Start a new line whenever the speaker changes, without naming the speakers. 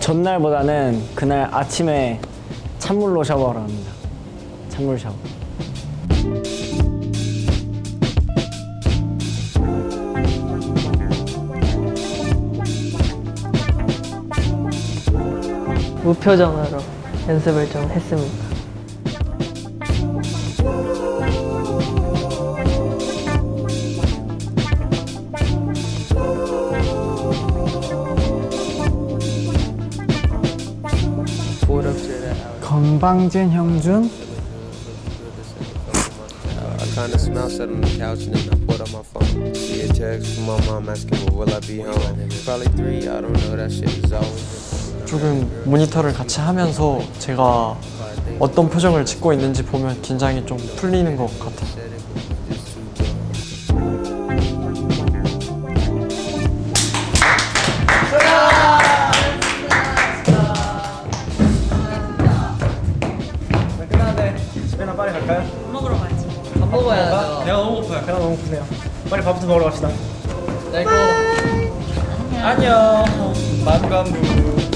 전날보다는 그날 아침에 찬물로 샤워를 합니다. 찬물 샤워.
무표정으로 연습을 좀 했습니다.
건방진 형준?
I kinda smell sat on the couch and then I put on my phone. See a text from my mom asking, well, will I be home? Probably three, I don't know, that shit is always.
조금 모니터를 같이 하면서 제가 어떤 표정을 짓고 있는지 보면 긴장이 좀 풀리는 것 같아요.
집에나 빨리 갈까요? 밥 먹으러 가야지. 밥 먹어야죠. 배가 너무 고파요. 배가 너무 고프네요. 빨리 밥부터 먹으러 갑시다. 아이고. 안녕. 만관부.